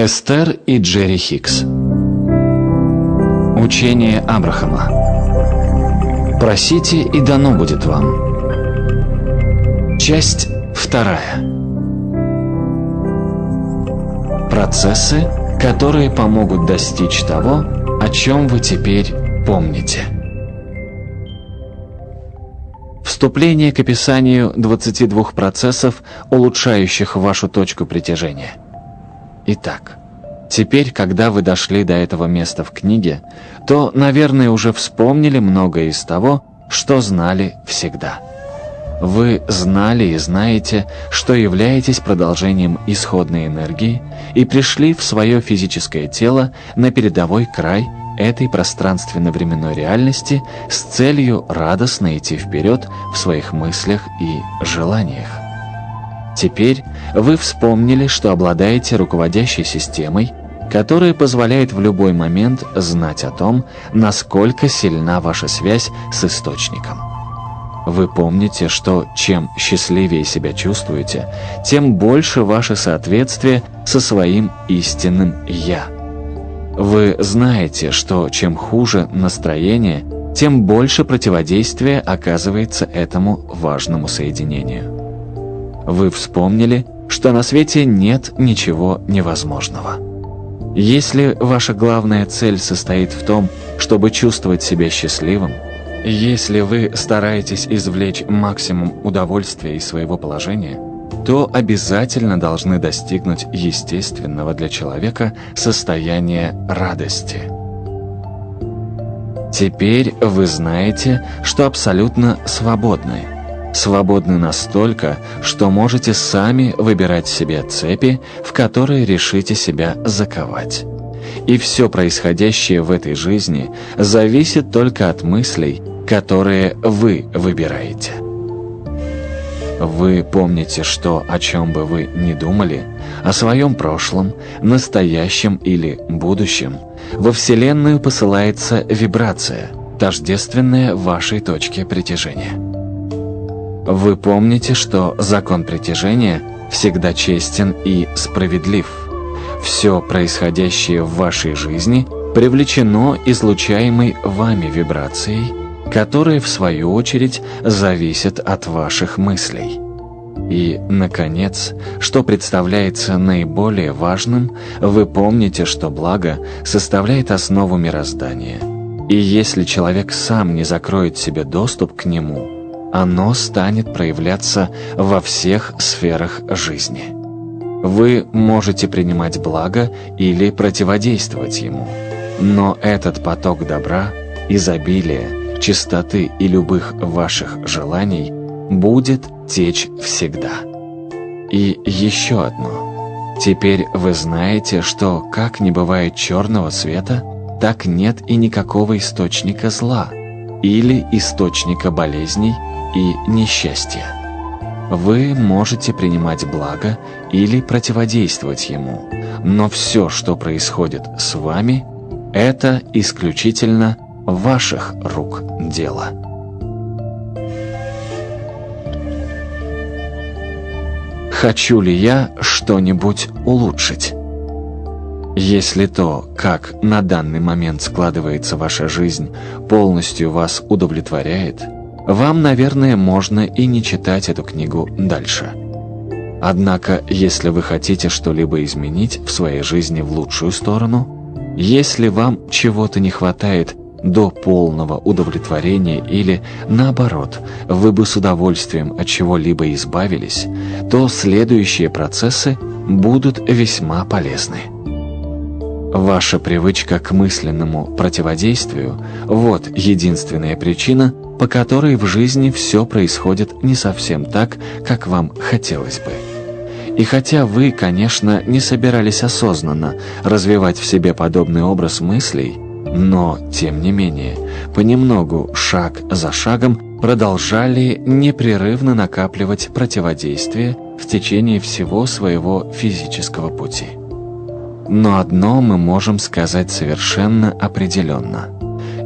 Эстер и Джерри Хикс Учение Абрахама Просите, и дано будет вам. Часть вторая. Процессы, которые помогут достичь того, о чем вы теперь помните. Вступление к описанию 22 процессов, улучшающих вашу точку притяжения. Итак, теперь, когда вы дошли до этого места в книге, то, наверное, уже вспомнили многое из того, что знали всегда. Вы знали и знаете, что являетесь продолжением исходной энергии и пришли в свое физическое тело на передовой край этой пространственно-временной реальности с целью радостно идти вперед в своих мыслях и желаниях. Теперь вы вспомнили, что обладаете руководящей системой, которая позволяет в любой момент знать о том, насколько сильна ваша связь с Источником. Вы помните, что чем счастливее себя чувствуете, тем больше ваше соответствие со своим истинным «Я». Вы знаете, что чем хуже настроение, тем больше противодействия оказывается этому важному соединению. Вы вспомнили, что на свете нет ничего невозможного. Если ваша главная цель состоит в том, чтобы чувствовать себя счастливым, если вы стараетесь извлечь максимум удовольствия из своего положения, то обязательно должны достигнуть естественного для человека состояния радости. Теперь вы знаете, что абсолютно свободны. Свободны настолько, что можете сами выбирать себе цепи, в которые решите себя заковать. И все происходящее в этой жизни зависит только от мыслей, которые вы выбираете. Вы помните, что о чем бы вы ни думали, о своем прошлом, настоящем или будущем, во Вселенную посылается вибрация, тождественная вашей точке притяжения. Вы помните, что закон притяжения всегда честен и справедлив. Все происходящее в вашей жизни привлечено излучаемой вами вибрацией – которые, в свою очередь, зависят от ваших мыслей. И, наконец, что представляется наиболее важным, вы помните, что благо составляет основу мироздания. И если человек сам не закроет себе доступ к нему, оно станет проявляться во всех сферах жизни. Вы можете принимать благо или противодействовать ему, но этот поток добра, изобилия, чистоты и любых ваших желаний будет течь всегда. И еще одно. Теперь вы знаете, что как не бывает черного цвета, так нет и никакого источника зла или источника болезней и несчастья. Вы можете принимать благо или противодействовать ему, но все, что происходит с вами, это исключительно ваших рук дело. Хочу ли я что-нибудь улучшить? Если то, как на данный момент складывается ваша жизнь, полностью вас удовлетворяет, вам, наверное, можно и не читать эту книгу дальше. Однако, если вы хотите что-либо изменить в своей жизни в лучшую сторону, если вам чего-то не хватает до полного удовлетворения или, наоборот, вы бы с удовольствием от чего-либо избавились, то следующие процессы будут весьма полезны. Ваша привычка к мысленному противодействию – вот единственная причина, по которой в жизни все происходит не совсем так, как вам хотелось бы. И хотя вы, конечно, не собирались осознанно развивать в себе подобный образ мыслей – но, тем не менее, понемногу, шаг за шагом, продолжали непрерывно накапливать противодействие в течение всего своего физического пути. Но одно мы можем сказать совершенно определенно.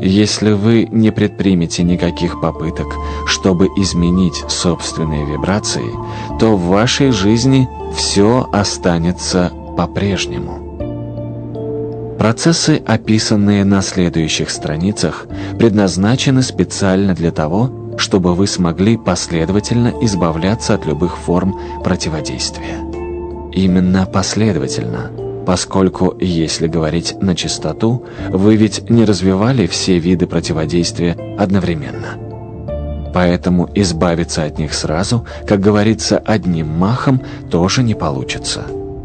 Если вы не предпримете никаких попыток, чтобы изменить собственные вибрации, то в вашей жизни все останется по-прежнему. Процессы, описанные на следующих страницах, предназначены специально для того, чтобы вы смогли последовательно избавляться от любых форм противодействия. Именно последовательно, поскольку, если говорить на чистоту, вы ведь не развивали все виды противодействия одновременно. Поэтому избавиться от них сразу, как говорится, одним махом тоже не получится.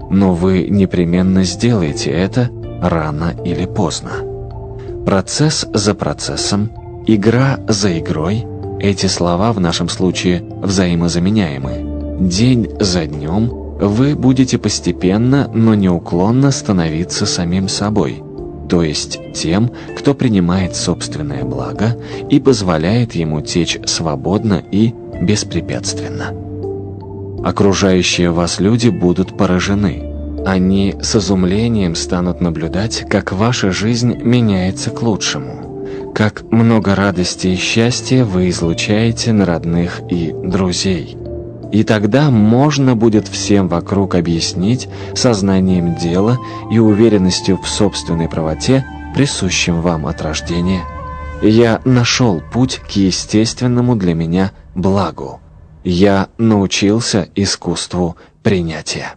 Но вы непременно сделаете это рано или поздно. Процесс за процессом, игра за игрой – эти слова в нашем случае взаимозаменяемы. День за днем вы будете постепенно, но неуклонно становиться самим собой, то есть тем, кто принимает собственное благо и позволяет ему течь свободно и беспрепятственно. Окружающие вас люди будут поражены – они с изумлением станут наблюдать, как ваша жизнь меняется к лучшему, как много радости и счастья вы излучаете на родных и друзей. И тогда можно будет всем вокруг объяснить сознанием дела и уверенностью в собственной правоте, присущим вам от рождения. Я нашел путь к естественному для меня благу. Я научился искусству принятия.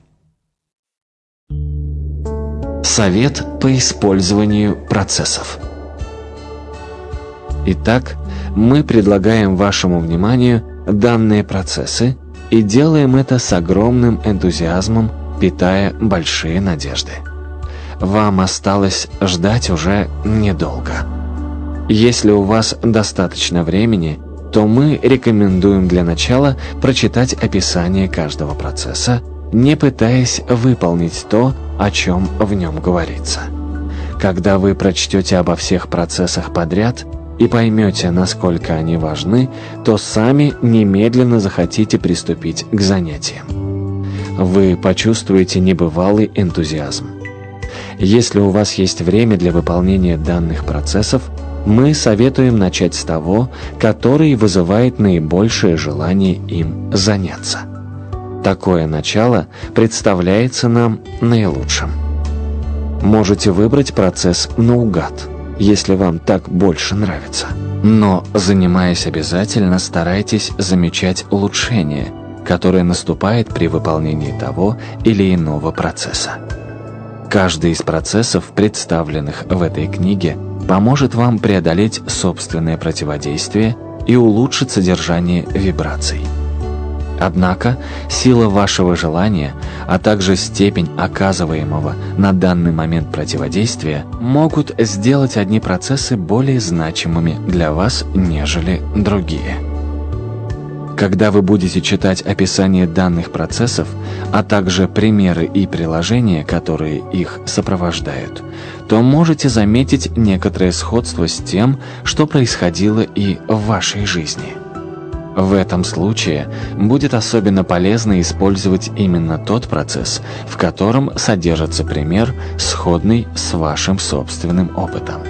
Совет по использованию процессов. Итак, мы предлагаем вашему вниманию данные процессы и делаем это с огромным энтузиазмом, питая большие надежды. Вам осталось ждать уже недолго. Если у вас достаточно времени, то мы рекомендуем для начала прочитать описание каждого процесса, не пытаясь выполнить то, о чем в нем говорится. Когда вы прочтете обо всех процессах подряд и поймете, насколько они важны, то сами немедленно захотите приступить к занятиям. Вы почувствуете небывалый энтузиазм. Если у вас есть время для выполнения данных процессов, мы советуем начать с того, который вызывает наибольшее желание им заняться. Такое начало представляется нам наилучшим. Можете выбрать процесс наугад, если вам так больше нравится. Но, занимаясь обязательно, старайтесь замечать улучшение, которое наступает при выполнении того или иного процесса. Каждый из процессов, представленных в этой книге, поможет вам преодолеть собственное противодействие и улучшить содержание вибраций. Однако сила вашего желания, а также степень оказываемого на данный момент противодействия могут сделать одни процессы более значимыми для вас, нежели другие. Когда вы будете читать описание данных процессов, а также примеры и приложения, которые их сопровождают, то можете заметить некоторое сходство с тем, что происходило и в вашей жизни. В этом случае будет особенно полезно использовать именно тот процесс, в котором содержится пример, сходный с вашим собственным опытом.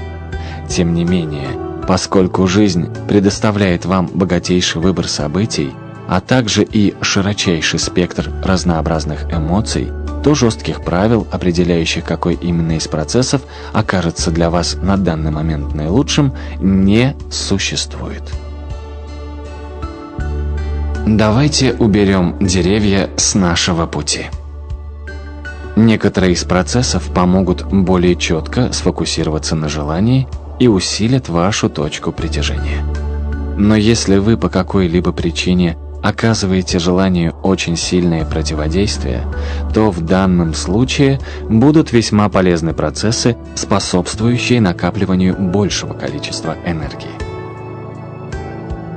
Тем не менее, поскольку жизнь предоставляет вам богатейший выбор событий, а также и широчайший спектр разнообразных эмоций, то жестких правил, определяющих какой именно из процессов окажется для вас на данный момент наилучшим, не существует. Давайте уберем деревья с нашего пути. Некоторые из процессов помогут более четко сфокусироваться на желании и усилят вашу точку притяжения. Но если вы по какой-либо причине оказываете желанию очень сильное противодействие, то в данном случае будут весьма полезны процессы, способствующие накапливанию большего количества энергии.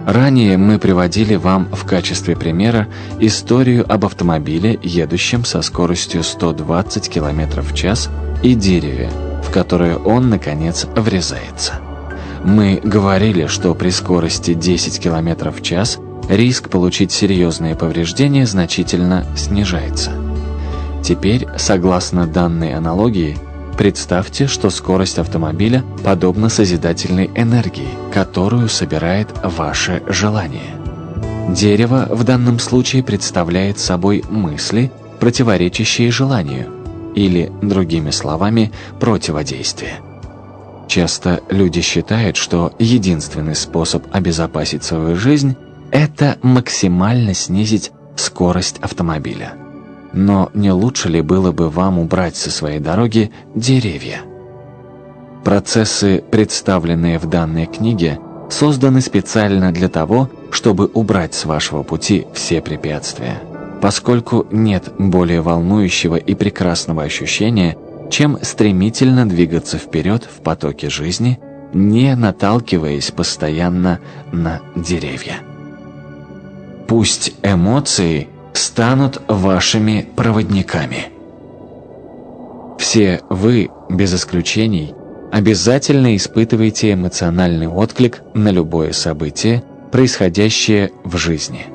Ранее мы приводили вам в качестве примера историю об автомобиле, едущем со скоростью 120 км в час, и дереве, в которое он, наконец, врезается. Мы говорили, что при скорости 10 км в час риск получить серьезные повреждения значительно снижается. Теперь, согласно данной аналогии, Представьте, что скорость автомобиля подобна созидательной энергии, которую собирает ваше желание. Дерево в данном случае представляет собой мысли, противоречащие желанию. или, другими словами, противодействие. Часто люди считают, что единственный способ обезопасить свою жизнь – это максимально снизить скорость автомобиля. Но не лучше ли было бы вам убрать со своей дороги деревья? Процессы, представленные в данной книге, созданы специально для того, чтобы убрать с вашего пути все препятствия. Поскольку нет более волнующего и прекрасного ощущения, чем стремительно двигаться вперед в потоке жизни, не наталкиваясь постоянно на деревья. Пусть эмоции станут вашими проводниками. Все вы, без исключений, обязательно испытываете эмоциональный отклик на любое событие, происходящее в жизни.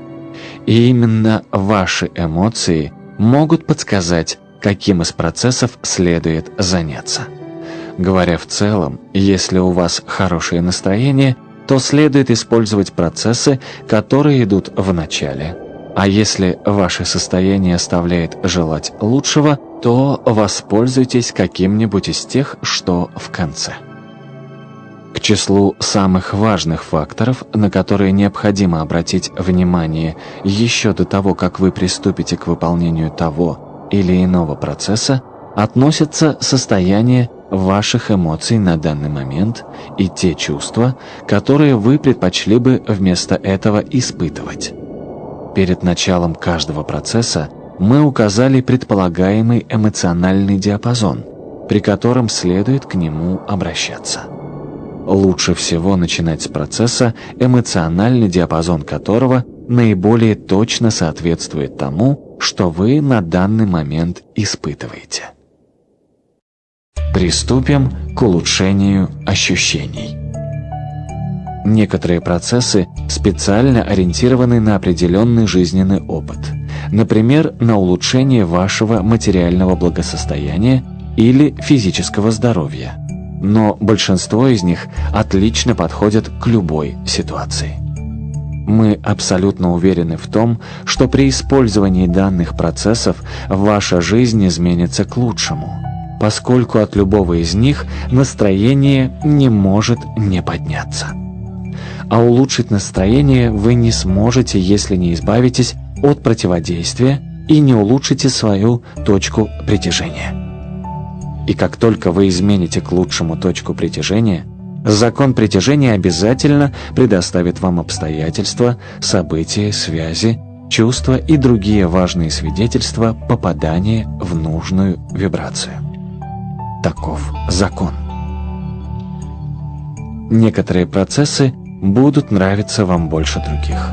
И именно ваши эмоции могут подсказать, каким из процессов следует заняться. Говоря в целом, если у вас хорошее настроение, то следует использовать процессы, которые идут в начале. А если ваше состояние оставляет желать лучшего, то воспользуйтесь каким-нибудь из тех, что в конце. К числу самых важных факторов, на которые необходимо обратить внимание еще до того, как вы приступите к выполнению того или иного процесса относятся состояние ваших эмоций на данный момент и те чувства, которые вы предпочли бы вместо этого испытывать. Перед началом каждого процесса мы указали предполагаемый эмоциональный диапазон, при котором следует к нему обращаться. Лучше всего начинать с процесса, эмоциональный диапазон которого наиболее точно соответствует тому, что вы на данный момент испытываете. Приступим к улучшению ощущений. Некоторые процессы специально ориентированы на определенный жизненный опыт, например, на улучшение вашего материального благосостояния или физического здоровья. Но большинство из них отлично подходят к любой ситуации. Мы абсолютно уверены в том, что при использовании данных процессов ваша жизнь изменится к лучшему, поскольку от любого из них настроение не может не подняться. А улучшить настроение вы не сможете, если не избавитесь от противодействия и не улучшите свою точку притяжения. И как только вы измените к лучшему точку притяжения – Закон притяжения обязательно предоставит вам обстоятельства, события, связи, чувства и другие важные свидетельства попадания в нужную вибрацию. Таков закон. Некоторые процессы будут нравиться вам больше других.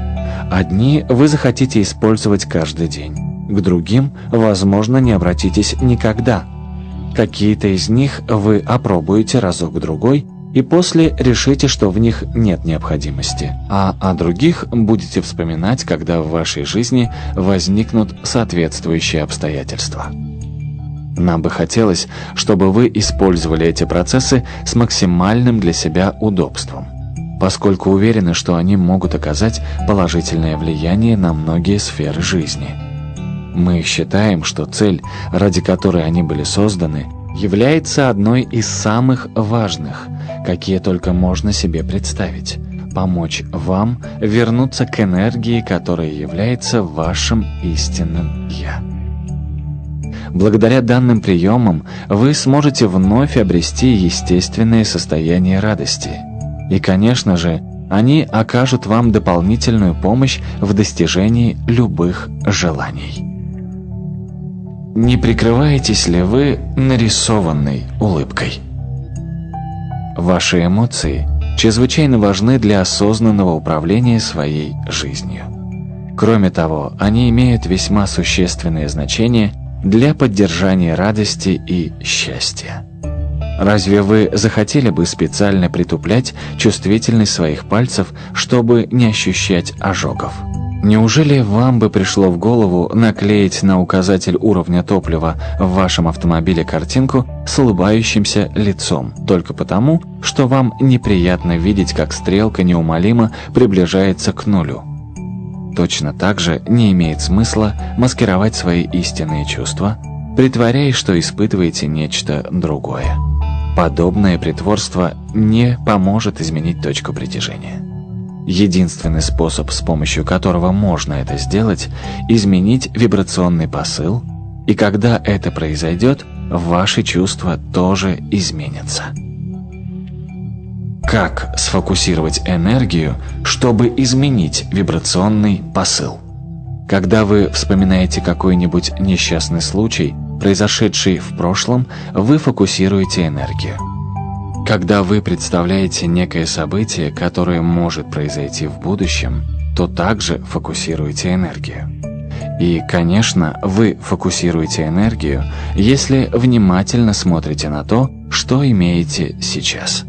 Одни вы захотите использовать каждый день, к другим, возможно, не обратитесь никогда. Какие-то из них вы опробуете разок-другой и после решите, что в них нет необходимости, а о других будете вспоминать, когда в вашей жизни возникнут соответствующие обстоятельства. Нам бы хотелось, чтобы вы использовали эти процессы с максимальным для себя удобством, поскольку уверены, что они могут оказать положительное влияние на многие сферы жизни. Мы считаем, что цель, ради которой они были созданы, является одной из самых важных, какие только можно себе представить. Помочь вам вернуться к энергии, которая является вашим истинным «Я». Благодаря данным приемам вы сможете вновь обрести естественное состояние радости. И, конечно же, они окажут вам дополнительную помощь в достижении любых желаний. Не прикрываетесь ли вы нарисованной улыбкой? Ваши эмоции чрезвычайно важны для осознанного управления своей жизнью. Кроме того, они имеют весьма существенное значение для поддержания радости и счастья. Разве вы захотели бы специально притуплять чувствительность своих пальцев, чтобы не ощущать ожогов? Неужели вам бы пришло в голову наклеить на указатель уровня топлива в вашем автомобиле картинку с улыбающимся лицом, только потому, что вам неприятно видеть, как стрелка неумолимо приближается к нулю? Точно так же не имеет смысла маскировать свои истинные чувства, притворяясь, что испытываете нечто другое. Подобное притворство не поможет изменить точку притяжения. Единственный способ, с помощью которого можно это сделать, изменить вибрационный посыл, и когда это произойдет, ваши чувства тоже изменятся. Как сфокусировать энергию, чтобы изменить вибрационный посыл? Когда вы вспоминаете какой-нибудь несчастный случай, произошедший в прошлом, вы фокусируете энергию. Когда вы представляете некое событие, которое может произойти в будущем, то также фокусируете энергию. И, конечно, вы фокусируете энергию, если внимательно смотрите на то, что имеете сейчас.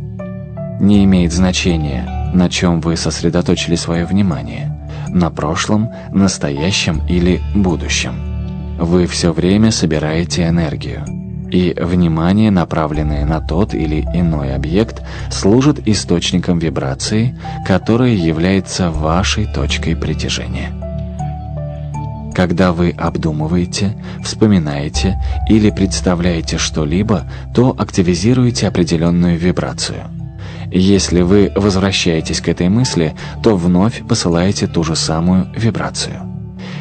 Не имеет значения, на чем вы сосредоточили свое внимание – на прошлом, настоящем или будущем. Вы все время собираете энергию. И внимание, направленное на тот или иной объект, служит источником вибрации, которая является вашей точкой притяжения. Когда вы обдумываете, вспоминаете или представляете что-либо, то активизируете определенную вибрацию – если вы возвращаетесь к этой мысли, то вновь посылаете ту же самую вибрацию.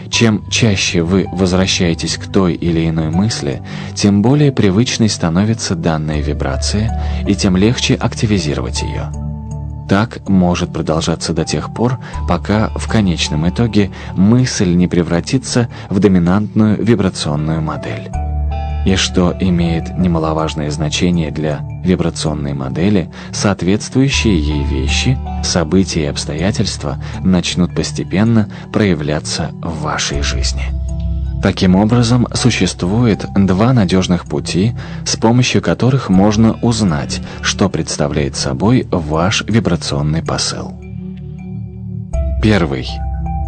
Чем чаще вы возвращаетесь к той или иной мысли, тем более привычной становится данная вибрация, и тем легче активизировать ее. Так может продолжаться до тех пор, пока в конечном итоге мысль не превратится в доминантную вибрационную модель и что имеет немаловажное значение для вибрационной модели, соответствующие ей вещи, события и обстоятельства начнут постепенно проявляться в вашей жизни. Таким образом, существует два надежных пути, с помощью которых можно узнать, что представляет собой ваш вибрационный посыл. Первый.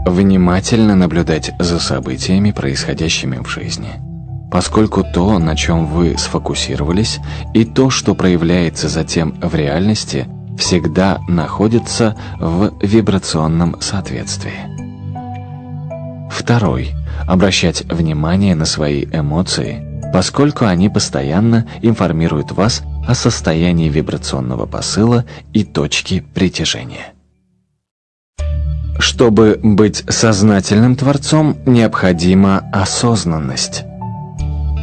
Внимательно наблюдать за событиями, происходящими в жизни – поскольку то, на чем вы сфокусировались, и то, что проявляется затем в реальности, всегда находится в вибрационном соответствии. Второй. Обращать внимание на свои эмоции, поскольку они постоянно информируют вас о состоянии вибрационного посыла и точки притяжения. Чтобы быть сознательным творцом, необходима осознанность.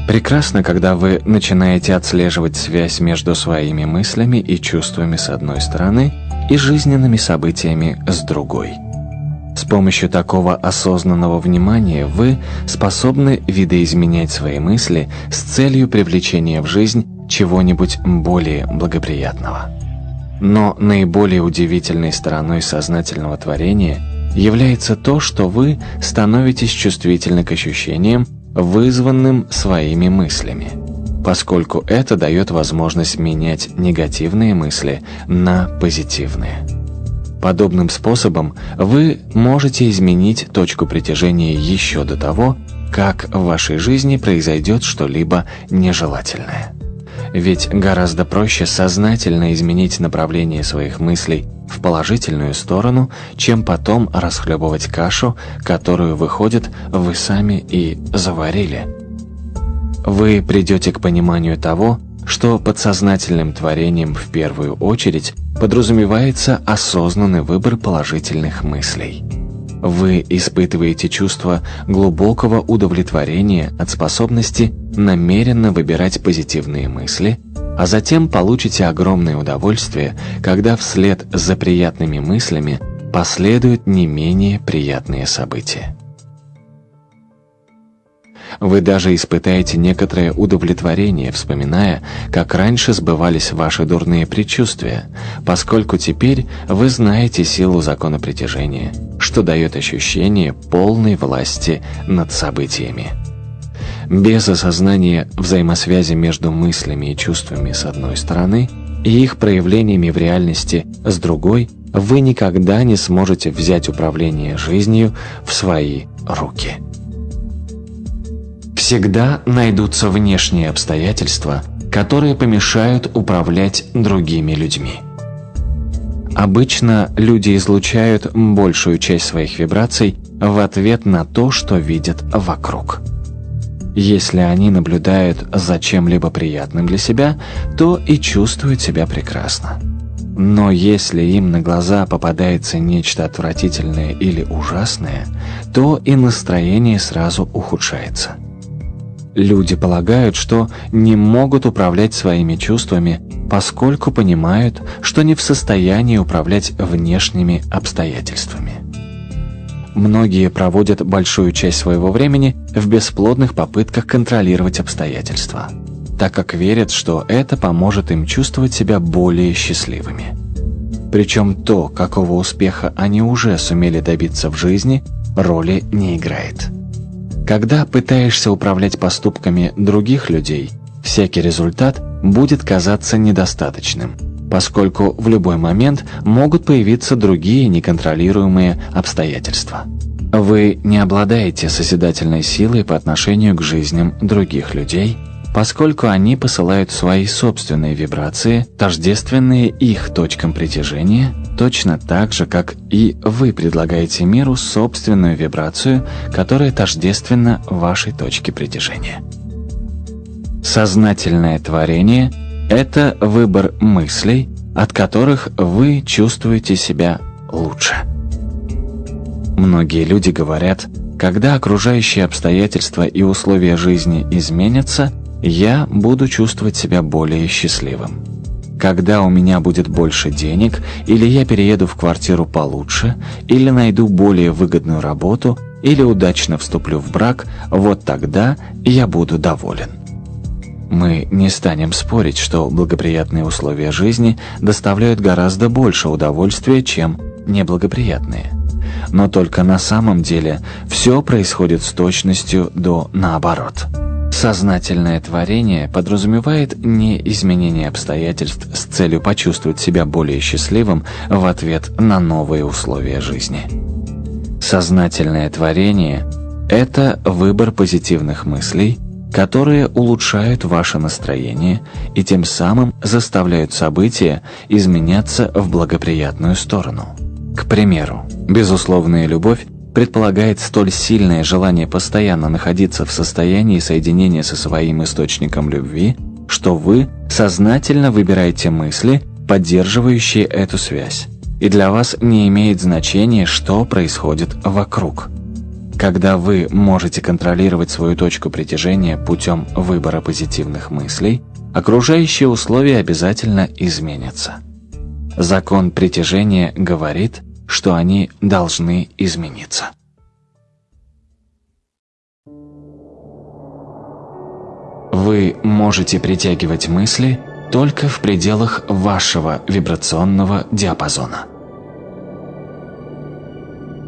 Прекрасно, когда вы начинаете отслеживать связь между своими мыслями и чувствами с одной стороны и жизненными событиями с другой. С помощью такого осознанного внимания вы способны видоизменять свои мысли с целью привлечения в жизнь чего-нибудь более благоприятного. Но наиболее удивительной стороной сознательного творения является то, что вы становитесь чувствительны к ощущениям, вызванным своими мыслями, поскольку это дает возможность менять негативные мысли на позитивные. Подобным способом вы можете изменить точку притяжения еще до того, как в вашей жизни произойдет что-либо нежелательное. Ведь гораздо проще сознательно изменить направление своих мыслей в положительную сторону, чем потом расхлебывать кашу, которую, выходит, вы сами и заварили. Вы придете к пониманию того, что подсознательным творением в первую очередь подразумевается осознанный выбор положительных мыслей. Вы испытываете чувство глубокого удовлетворения от способности намеренно выбирать позитивные мысли – а затем получите огромное удовольствие, когда вслед за приятными мыслями последуют не менее приятные события. Вы даже испытаете некоторое удовлетворение, вспоминая, как раньше сбывались ваши дурные предчувствия, поскольку теперь вы знаете силу закона притяжения, что дает ощущение полной власти над событиями. Без осознания взаимосвязи между мыслями и чувствами с одной стороны и их проявлениями в реальности с другой, вы никогда не сможете взять управление жизнью в свои руки. Всегда найдутся внешние обстоятельства, которые помешают управлять другими людьми. Обычно люди излучают большую часть своих вибраций в ответ на то, что видят вокруг. Если они наблюдают за чем-либо приятным для себя, то и чувствуют себя прекрасно. Но если им на глаза попадается нечто отвратительное или ужасное, то и настроение сразу ухудшается. Люди полагают, что не могут управлять своими чувствами, поскольку понимают, что не в состоянии управлять внешними обстоятельствами. Многие проводят большую часть своего времени в бесплодных попытках контролировать обстоятельства, так как верят, что это поможет им чувствовать себя более счастливыми. Причем то, какого успеха они уже сумели добиться в жизни, роли не играет. Когда пытаешься управлять поступками других людей, всякий результат будет казаться недостаточным, поскольку в любой момент могут появиться другие неконтролируемые обстоятельства. Вы не обладаете созидательной силой по отношению к жизням других людей, поскольку они посылают свои собственные вибрации, тождественные их точкам притяжения, точно так же, как и вы предлагаете миру собственную вибрацию, которая тождественна вашей точке притяжения. Сознательное творение – это выбор мыслей, от которых вы чувствуете себя лучше. Многие люди говорят, когда окружающие обстоятельства и условия жизни изменятся, я буду чувствовать себя более счастливым. Когда у меня будет больше денег, или я перееду в квартиру получше, или найду более выгодную работу, или удачно вступлю в брак, вот тогда я буду доволен. Мы не станем спорить, что благоприятные условия жизни доставляют гораздо больше удовольствия, чем неблагоприятные. Но только на самом деле все происходит с точностью до наоборот. Сознательное творение подразумевает не изменение обстоятельств с целью почувствовать себя более счастливым в ответ на новые условия жизни. Сознательное творение – это выбор позитивных мыслей, которые улучшают ваше настроение и тем самым заставляют события изменяться в благоприятную сторону. К примеру, безусловная любовь предполагает столь сильное желание постоянно находиться в состоянии соединения со своим источником любви, что вы сознательно выбираете мысли, поддерживающие эту связь. И для вас не имеет значения, что происходит вокруг. Когда вы можете контролировать свою точку притяжения путем выбора позитивных мыслей, окружающие условия обязательно изменятся. Закон притяжения говорит – что они должны измениться. Вы можете притягивать мысли только в пределах вашего вибрационного диапазона.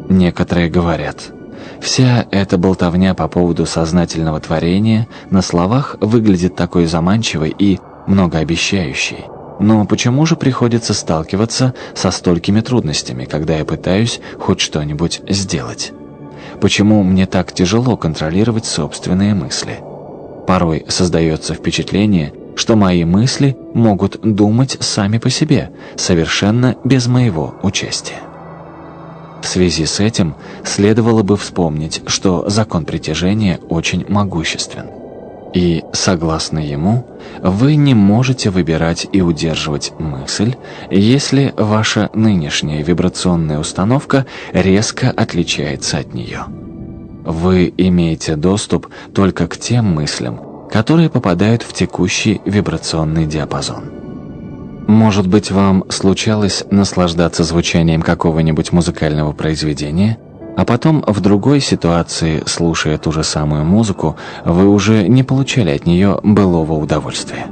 Некоторые говорят, вся эта болтовня по поводу сознательного творения на словах выглядит такой заманчивой и многообещающей, но почему же приходится сталкиваться со столькими трудностями, когда я пытаюсь хоть что-нибудь сделать? Почему мне так тяжело контролировать собственные мысли? Порой создается впечатление, что мои мысли могут думать сами по себе, совершенно без моего участия. В связи с этим следовало бы вспомнить, что закон притяжения очень могуществен. И, согласно ему, вы не можете выбирать и удерживать мысль, если ваша нынешняя вибрационная установка резко отличается от нее. Вы имеете доступ только к тем мыслям, которые попадают в текущий вибрационный диапазон. Может быть, вам случалось наслаждаться звучанием какого-нибудь музыкального произведения – а потом в другой ситуации, слушая ту же самую музыку, вы уже не получали от нее былого удовольствия.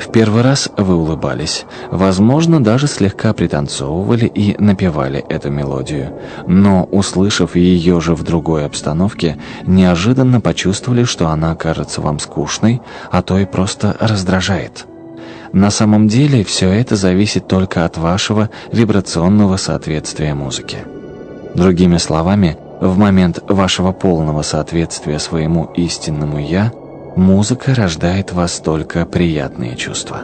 В первый раз вы улыбались, возможно, даже слегка пританцовывали и напевали эту мелодию, но, услышав ее же в другой обстановке, неожиданно почувствовали, что она кажется вам скучной, а то и просто раздражает. На самом деле все это зависит только от вашего вибрационного соответствия музыке. Другими словами, в момент вашего полного соответствия своему истинному «я» музыка рождает вас только приятные чувства.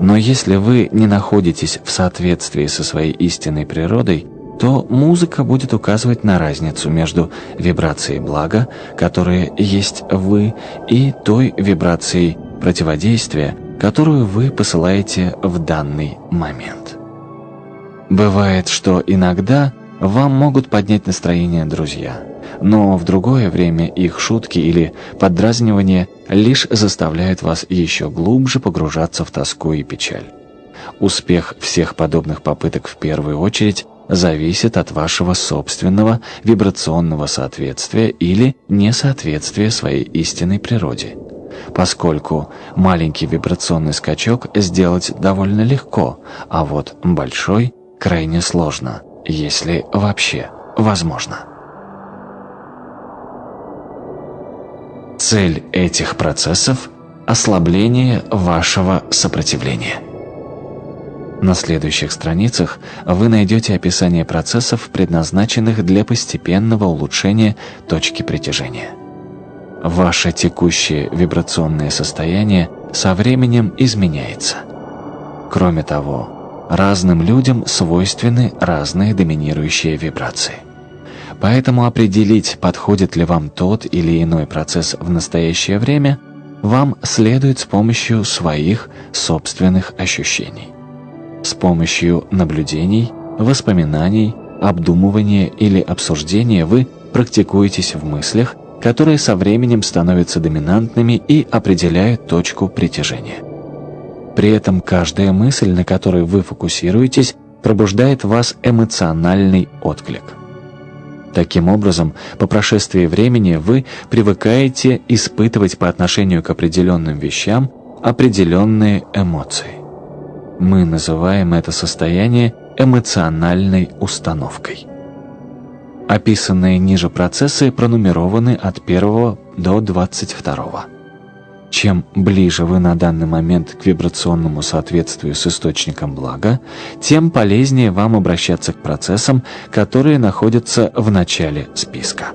Но если вы не находитесь в соответствии со своей истинной природой, то музыка будет указывать на разницу между вибрацией блага, которая есть вы, и той вибрацией противодействия, которую вы посылаете в данный момент. Бывает, что иногда вам могут поднять настроение друзья, но в другое время их шутки или поддразнивания лишь заставляют вас еще глубже погружаться в тоску и печаль. Успех всех подобных попыток в первую очередь зависит от вашего собственного вибрационного соответствия или несоответствия своей истинной природе. Поскольку маленький вибрационный скачок сделать довольно легко, а вот большой крайне сложно, если вообще возможно. Цель этих процессов – ослабление вашего сопротивления. На следующих страницах вы найдете описание процессов, предназначенных для постепенного улучшения точки притяжения. Ваше текущее вибрационное состояние со временем изменяется. Кроме того, разным людям свойственны разные доминирующие вибрации. Поэтому определить, подходит ли вам тот или иной процесс в настоящее время, вам следует с помощью своих собственных ощущений с помощью наблюдений, воспоминаний, обдумывания или обсуждения вы практикуетесь в мыслях, которые со временем становятся доминантными и определяют точку притяжения. При этом каждая мысль, на которой вы фокусируетесь, пробуждает в вас эмоциональный отклик. Таким образом, по прошествии времени вы привыкаете испытывать по отношению к определенным вещам определенные эмоции. Мы называем это состояние эмоциональной установкой. Описанные ниже процессы пронумерованы от 1 до 22. Чем ближе вы на данный момент к вибрационному соответствию с источником блага, тем полезнее вам обращаться к процессам, которые находятся в начале списка.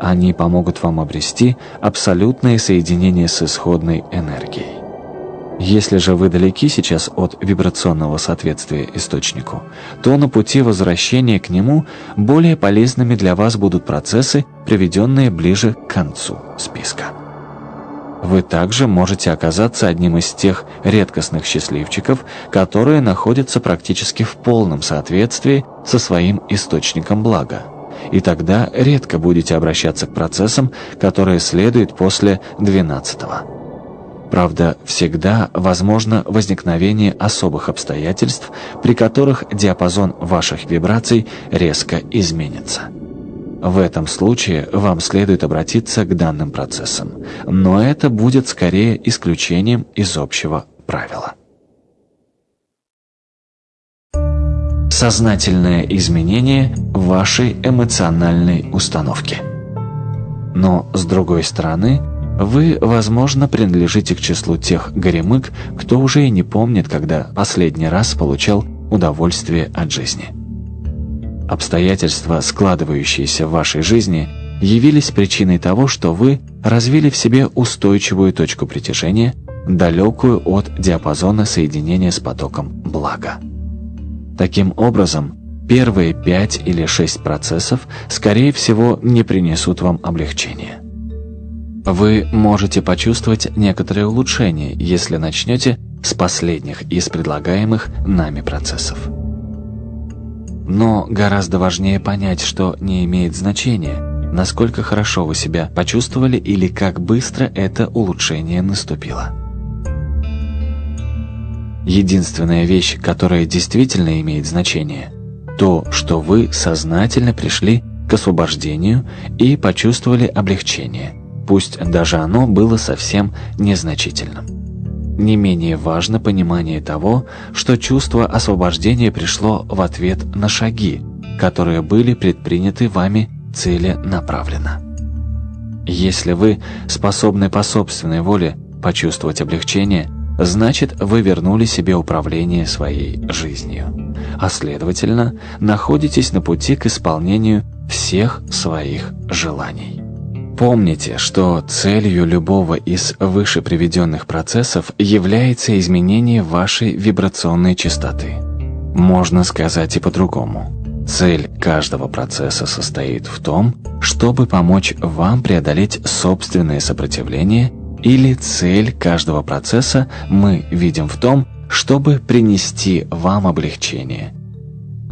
Они помогут вам обрести абсолютное соединение с исходной энергией. Если же вы далеки сейчас от вибрационного соответствия источнику, то на пути возвращения к нему более полезными для вас будут процессы, приведенные ближе к концу списка. Вы также можете оказаться одним из тех редкостных счастливчиков, которые находятся практически в полном соответствии со своим источником блага. И тогда редко будете обращаться к процессам, которые следуют после 12 -го. Правда, всегда возможно возникновение особых обстоятельств, при которых диапазон ваших вибраций резко изменится. В этом случае вам следует обратиться к данным процессам, но это будет скорее исключением из общего правила. Сознательное изменение вашей эмоциональной установки. Но, с другой стороны, вы, возможно, принадлежите к числу тех горемык, кто уже и не помнит, когда последний раз получал удовольствие от жизни. Обстоятельства, складывающиеся в вашей жизни, явились причиной того, что вы развили в себе устойчивую точку притяжения, далекую от диапазона соединения с потоком блага. Таким образом, первые 5 или 6 процессов, скорее всего, не принесут вам облегчения. Вы можете почувствовать некоторые улучшения, если начнете с последних из предлагаемых нами процессов. Но гораздо важнее понять, что не имеет значения, насколько хорошо вы себя почувствовали или как быстро это улучшение наступило. Единственная вещь, которая действительно имеет значение, то, что вы сознательно пришли к освобождению и почувствовали облегчение – пусть даже оно было совсем незначительным. Не менее важно понимание того, что чувство освобождения пришло в ответ на шаги, которые были предприняты вами целенаправленно. Если вы способны по собственной воле почувствовать облегчение, значит вы вернули себе управление своей жизнью, а следовательно находитесь на пути к исполнению всех своих желаний. Помните, что целью любого из выше приведенных процессов является изменение вашей вибрационной частоты. Можно сказать и по-другому. Цель каждого процесса состоит в том, чтобы помочь вам преодолеть собственное сопротивление, или цель каждого процесса мы видим в том, чтобы принести вам облегчение.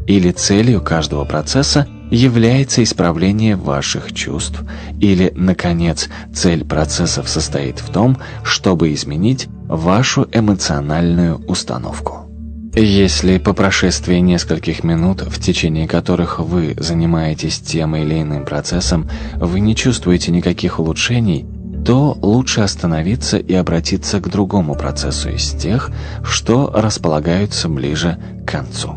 Или целью каждого процесса является исправление ваших чувств, или, наконец, цель процессов состоит в том, чтобы изменить вашу эмоциональную установку. Если по прошествии нескольких минут, в течение которых вы занимаетесь тем или иным процессом, вы не чувствуете никаких улучшений, то лучше остановиться и обратиться к другому процессу из тех, что располагаются ближе к концу.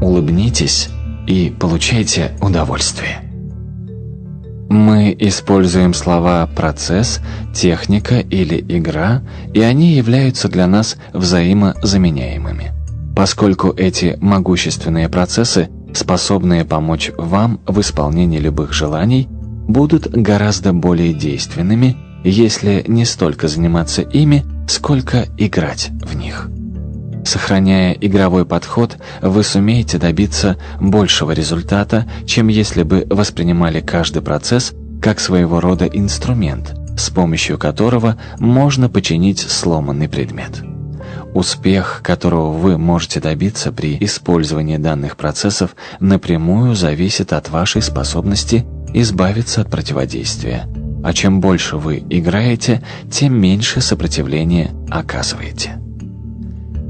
Улыбнитесь и получайте удовольствие. Мы используем слова «процесс», «техника» или «игра», и они являются для нас взаимозаменяемыми. Поскольку эти могущественные процессы, способные помочь вам в исполнении любых желаний, будут гораздо более действенными, если не столько заниматься ими, сколько играть в них. Сохраняя игровой подход, вы сумеете добиться большего результата, чем если бы воспринимали каждый процесс как своего рода инструмент, с помощью которого можно починить сломанный предмет. Успех, которого вы можете добиться при использовании данных процессов, напрямую зависит от вашей способности избавиться от противодействия. А чем больше вы играете, тем меньше сопротивления оказываете.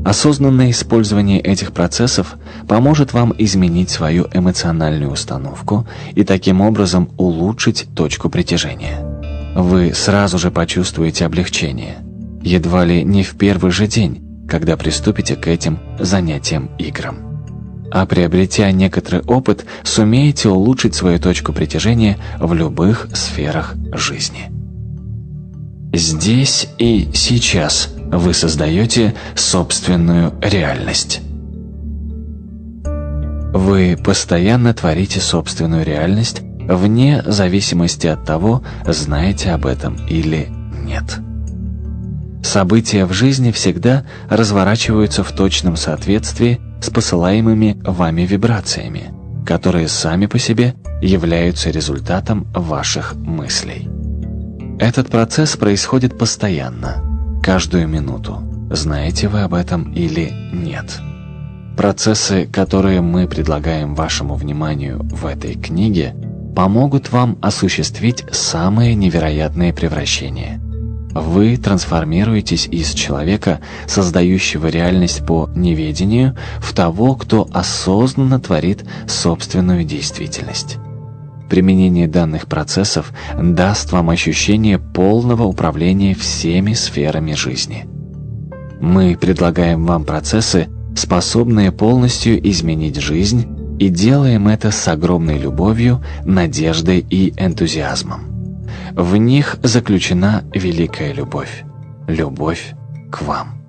Осознанное использование этих процессов поможет вам изменить свою эмоциональную установку и таким образом улучшить точку притяжения. Вы сразу же почувствуете облегчение, едва ли не в первый же день, когда приступите к этим занятиям играм. А приобретя некоторый опыт, сумеете улучшить свою точку притяжения в любых сферах жизни. Здесь и сейчас вы создаете собственную реальность. Вы постоянно творите собственную реальность вне зависимости от того, знаете об этом или нет. События в жизни всегда разворачиваются в точном соответствии с посылаемыми вами вибрациями, которые сами по себе являются результатом ваших мыслей. Этот процесс происходит постоянно, каждую минуту. Знаете вы об этом или нет? Процессы, которые мы предлагаем вашему вниманию в этой книге, помогут вам осуществить самые невероятные превращения. Вы трансформируетесь из человека, создающего реальность по неведению, в того, кто осознанно творит собственную действительность. Применение данных процессов даст вам ощущение полного управления всеми сферами жизни. Мы предлагаем вам процессы, способные полностью изменить жизнь, и делаем это с огромной любовью, надеждой и энтузиазмом. В них заключена великая любовь. Любовь к вам.